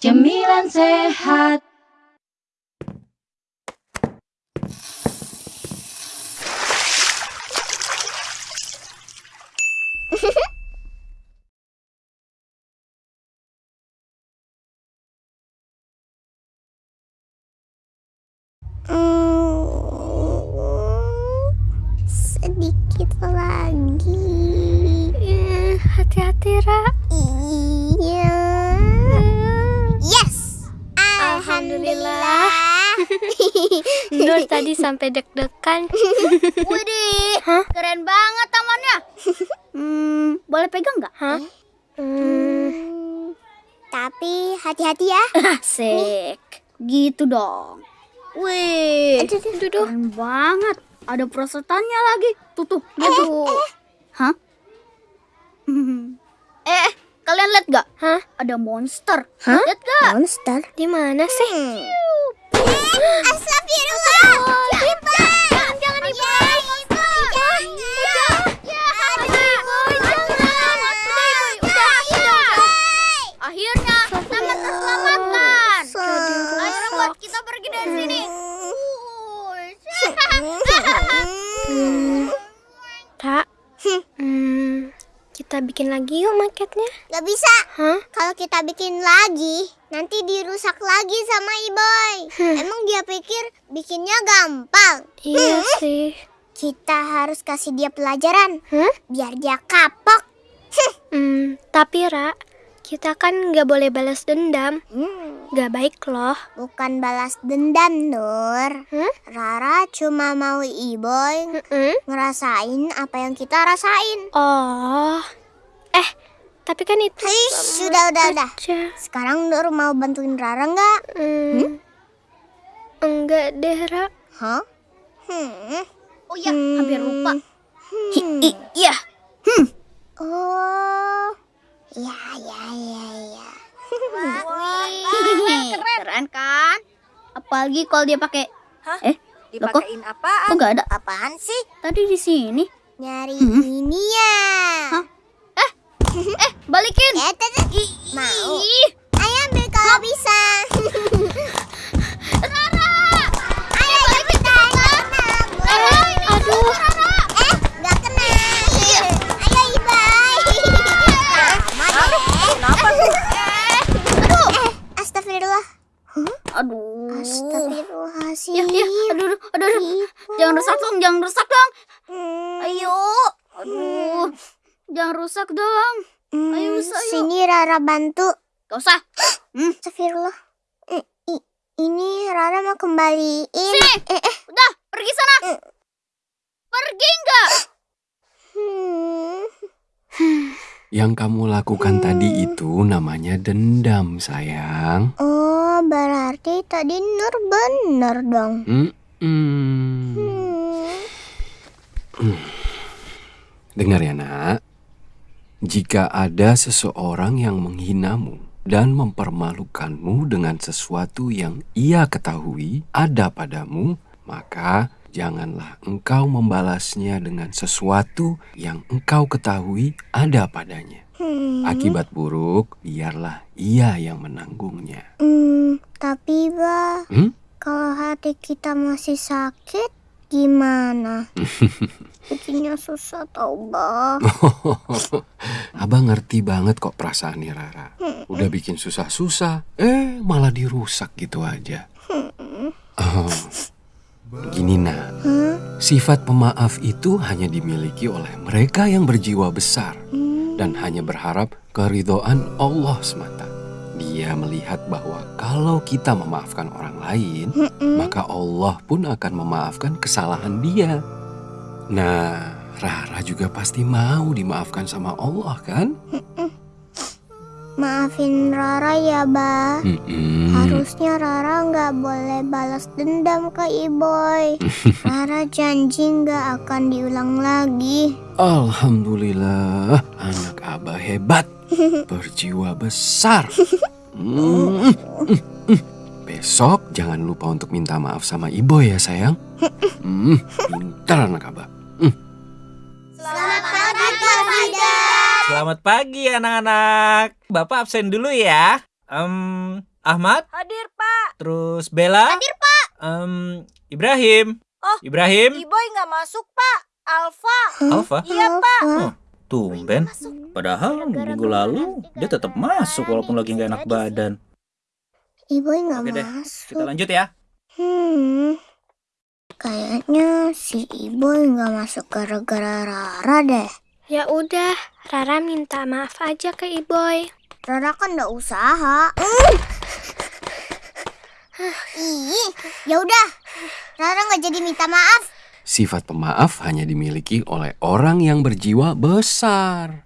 Cemilan sehat. Nur tadi sampai deg-degan. Widih, keren banget tamannya. Hmm, boleh pegang nggak? Hah? Hmm, Hmm, tapi hati-hati ya. asik. Gitu dong. Wih, Aduh, aduh, aduh. keren banget. Ada prosotannya lagi. Tuh, tuh, lihat tuh. Hah? eh, eh, kalian lihat gak? Hah? Ada monster. Hah? Lihat gak? Monster? Di mana sih? Astagfirullah. Jangan, jangan dibawa. Akhirnya sama terselamatkan. Ayo buat kita pergi dari sini. Hmm, Ra. Hmm, kita bikin lagi yuk maketnya. Gak bisa. Hah? Kalau kita bikin lagi, nanti dirusak lagi sama Iboy. Emang dia pikir bikinnya gampang. Iya sih. Kita harus kasih dia pelajaran Hah? biar dia kapok. Hmm, tapi Ra, kita kan nggak boleh balas dendam. Hmm, Gak baik loh. bukan balas dendam, Nur. Hah? Rara cuma mau Iboy Mm-mm. ngerasain apa yang kita rasain. Oh. Eh, tapi kan itu Hei, sudah, udah, udah. Sekarang Nur mau bantuin Rara nggak? Hmm. Enggak deh, Ra. Hah? Hmm. Oh iya, hampir lupa. Hmm. Iya. Oh, ya, ya, ya, ya. Wih, keren kan? Apalagi kalau dia pakai Hah? Eh, Dipakein apaan? kok nggak ada? Apaan sih? Tadi di sini. Nyari ini ya. Eh, balikin. Tadi mau. Ayo ambil kalau bisa. Rara, ayo kita aduh. Eh, nggak kena. Ayo Ibai. Kenapa tuh? Eh, astagfirullah. Aduh. Astagfirullahaladzim. Ya, ya, aduh, aduh, aduh, aduh. Jangan rusak dong, jangan rusak dong. Hmm. Ayo. Aduh. Jangan rusak dong. Hmm, Ayo, Sa, ayo. Sini Rara bantu. Gak usah. Astagfirullah. Eh, i- ini Rara mau kembaliin. Sini. Eh, eh. Udah, pergi sana. Pergi enggak? Hmm. Yang kamu lakukan tadi itu namanya dendam, sayang. Oh, berarti tadi Nur bener dong. Hmm. Hmm. Dengar ya, Nak. Jika ada seseorang yang menghinamu dan mempermalukanmu dengan sesuatu yang ia ketahui ada padamu, maka janganlah engkau membalasnya dengan sesuatu yang engkau ketahui ada padanya. Hmm. Akibat buruk, biarlah ia yang menanggungnya. Hmm, tapi bah, Hmm? kalau hati kita masih sakit, gimana? Bikinnya susah tau bah. Abang ngerti banget kok perasaan nih Rara. Udah bikin susah-susah, eh malah dirusak gitu aja. Oh, gini nak, Hah? sifat pemaaf itu hanya dimiliki oleh mereka yang berjiwa besar Hmm. dan hanya berharap keridhaan Allah semata. Dia melihat bahwa kalau kita memaafkan orang lain, Mm-mm. maka Allah pun akan memaafkan kesalahan dia. Nah, Rara juga pasti mau dimaafkan sama Allah kan? Maafin Rara ya, Bah. Mm-mm. Harusnya Rara nggak boleh balas dendam ke Iboy. Rara janji nggak akan diulang lagi. Alhamdulillah, anak abah hebat, berjiwa besar. Mm, mm, mm. Besok jangan lupa untuk minta maaf sama ibu ya sayang. Mm, pintar anak abah. Selamat pagi, Pak. Selamat pagi anak-anak. Bapak absen dulu ya. Em, Ahmad, Hadir, Pak. terus Bella. Hadir, Pak. Ibrahim. Oh, Ibrahim. Iboy nggak masuk, Pak. Alfa. Alfa. Iya, Pak. Oh, tumben. Padahal minggu lalu dia tetap masuk walaupun lagi nggak enak badan. Ibu nggak Oke deh, masuk. Kita lanjut ya. Hmm. Kayaknya si Ibu nggak masuk gara-gara Rara deh. Ya udah, Rara minta maaf aja ke Iboy. Rara kan udah usaha. Ih, ya udah. Rara nggak jadi minta maaf. Sifat pemaaf hanya dimiliki oleh orang yang berjiwa besar.